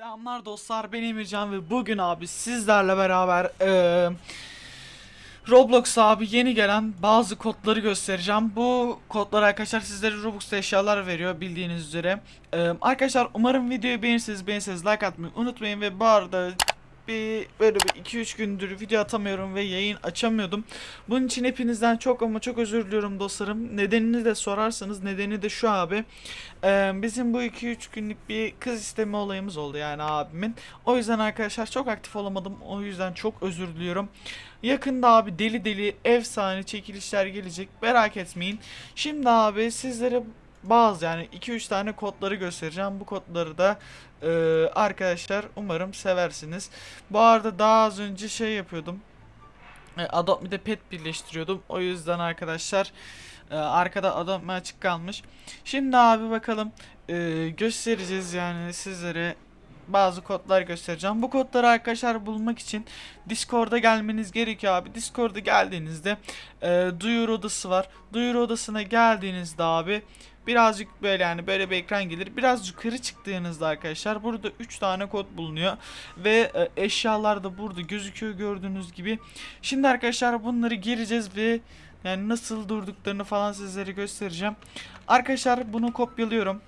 Selamlar dostlar ben Emircan ve bugün abi sizlerle beraber eee Roblox abi yeni gelen bazı kodları göstereceğim. Bu kodlar arkadaşlar sizlere Robux'ta eşyalar veriyor bildiğiniz üzere. Eee, arkadaşlar umarım videoyu beğenirseniz beğenirseniz like atmayı unutmayın ve bu arada bir böyle bir 2-3 gündür video atamıyorum ve yayın açamıyordum. Bunun için hepinizden çok ama çok özür diliyorum dostlarım. Nedenini de sorarsanız nedeni de şu abi. Ee, bizim bu 2-3 günlük bir kız isteme olayımız oldu yani abimin. O yüzden arkadaşlar çok aktif olamadım. O yüzden çok özür diliyorum. Yakında abi deli deli efsane çekilişler gelecek. Merak etmeyin. Şimdi abi sizlere bazı yani 2-3 tane kodları göstereceğim. Bu kodları da e, arkadaşlar umarım seversiniz. Bu arada daha az önce şey yapıyordum. E, Adopt Me'de pet birleştiriyordum. O yüzden arkadaşlar e, arkada Adopt Me açık kalmış. Şimdi abi bakalım e, göstereceğiz yani sizlere bazı kodlar göstereceğim. Bu kodları arkadaşlar bulmak için Discord'a gelmeniz gerekiyor abi. Discord'a geldiğinizde e, duyuru odası var. Duyuru odasına geldiğinizde abi birazcık böyle yani böyle bir ekran gelir. Biraz yukarı çıktığınızda arkadaşlar burada 3 tane kod bulunuyor ve e, eşyalar da burada gözüküyor gördüğünüz gibi. Şimdi arkadaşlar bunları gireceğiz ve yani nasıl durduklarını falan sizlere göstereceğim. Arkadaşlar bunu kopyalıyorum.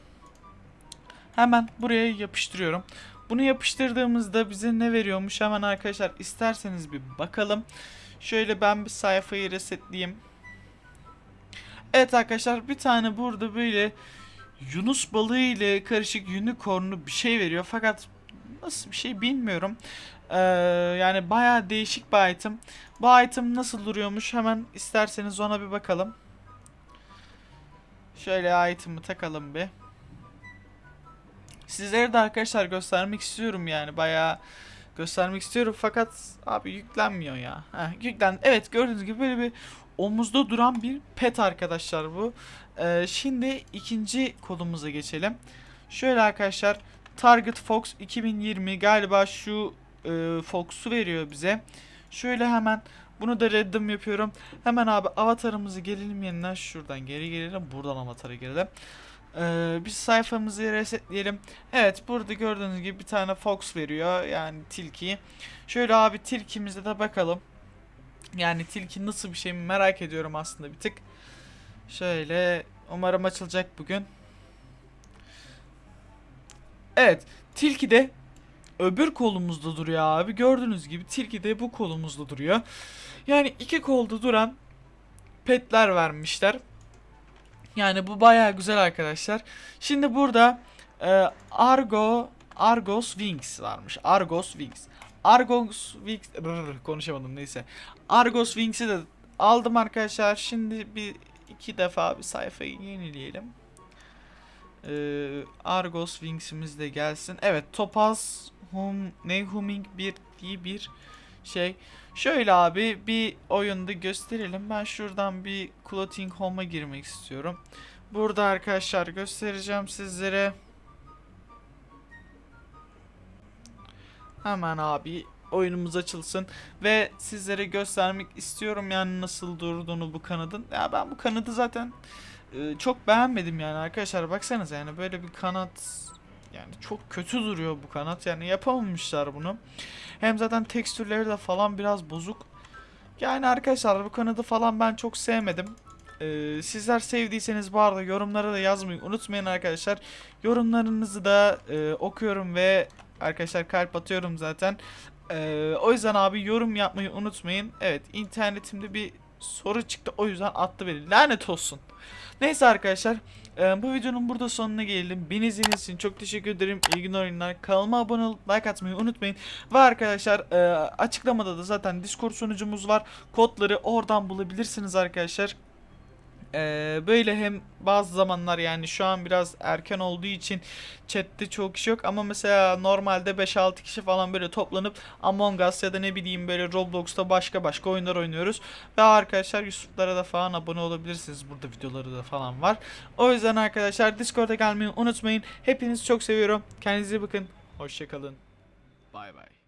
Hemen buraya yapıştırıyorum. Bunu yapıştırdığımızda bize ne veriyormuş hemen arkadaşlar isterseniz bir bakalım. Şöyle ben bir sayfayı resetleyeyim. Evet arkadaşlar bir tane burada böyle Yunus balığı ile karışık unicornlu bir şey veriyor. Fakat nasıl bir şey bilmiyorum. Ee, yani baya değişik bir item. Bu item nasıl duruyormuş hemen isterseniz ona bir bakalım. Şöyle item'ı takalım bir. Sizlere de arkadaşlar göstermek istiyorum yani bayağı göstermek istiyorum fakat abi yüklenmiyor ya. Heh, yüklen. Evet gördüğünüz gibi böyle bir omuzda duran bir pet arkadaşlar bu. Ee, şimdi ikinci kodumuza geçelim. Şöyle arkadaşlar Target Fox 2020 galiba şu e, Fox'u veriyor bize. Şöyle hemen bunu da redim yapıyorum. Hemen abi avatarımızı gelelim yeniden şuradan geri gelelim. Buradan avatara gelelim. Ee, biz sayfamızı resetleyelim. Evet burada gördüğünüz gibi bir tane fox veriyor. Yani tilki. Şöyle abi tilkimize de bakalım. Yani tilki nasıl bir şey merak ediyorum aslında bir tık. Şöyle umarım açılacak bugün. Evet tilki de öbür kolumuzda duruyor abi. Gördüğünüz gibi tilki de bu kolumuzda duruyor. Yani iki kolda duran petler vermişler. Yani bu bayağı güzel arkadaşlar. Şimdi burada e, Argo Argos Wings varmış. Argos Wings. Argos Wings Rrr, konuşamadım neyse. Argos Wings'i de aldım arkadaşlar. Şimdi bir iki defa bir sayfayı yenileyelim. Ee, Argos Wings'imiz de gelsin. Evet, Topaz hum, ne Humming bir diye bir şey. Şöyle abi bir oyunda gösterelim. Ben şuradan bir Clothing Home'a girmek istiyorum. Burada arkadaşlar göstereceğim sizlere. Hemen abi oyunumuz açılsın ve sizlere göstermek istiyorum yani nasıl durduğunu bu kanadın. Ya ben bu kanadı zaten e, çok beğenmedim yani arkadaşlar baksanıza yani böyle bir kanat yani çok kötü duruyor bu kanat yani yapamamışlar bunu. Hem zaten tekstürleri de falan biraz bozuk. Yani arkadaşlar bu kanadı falan ben çok sevmedim. Ee, sizler sevdiyseniz bu arada yorumlara da yazmayı unutmayın arkadaşlar. Yorumlarınızı da e, okuyorum ve arkadaşlar kalp atıyorum zaten. Ee, o yüzden abi yorum yapmayı unutmayın. Evet internetimde bir soru çıktı o yüzden attı beni. Lanet olsun. Neyse arkadaşlar e, bu videonun burada sonuna gelelim. Beni izlediğiniz için çok teşekkür ederim. İyi günler oyunlar. Kanalıma abone olup like atmayı unutmayın. Ve arkadaşlar e, açıklamada da zaten Discord sunucumuz var. Kodları oradan bulabilirsiniz arkadaşlar. Ee, böyle hem bazı zamanlar yani şu an biraz erken olduğu için chatte çok kişi yok ama mesela normalde 5-6 kişi falan böyle toplanıp Among Us ya da ne bileyim böyle Roblox'ta başka başka oyunlar oynuyoruz. Ve arkadaşlar Yusuf'lara da falan abone olabilirsiniz. Burada videoları da falan var. O yüzden arkadaşlar Discord'a gelmeyi unutmayın. Hepinizi çok seviyorum. Kendinize bakın. Hoşçakalın. Bay bay.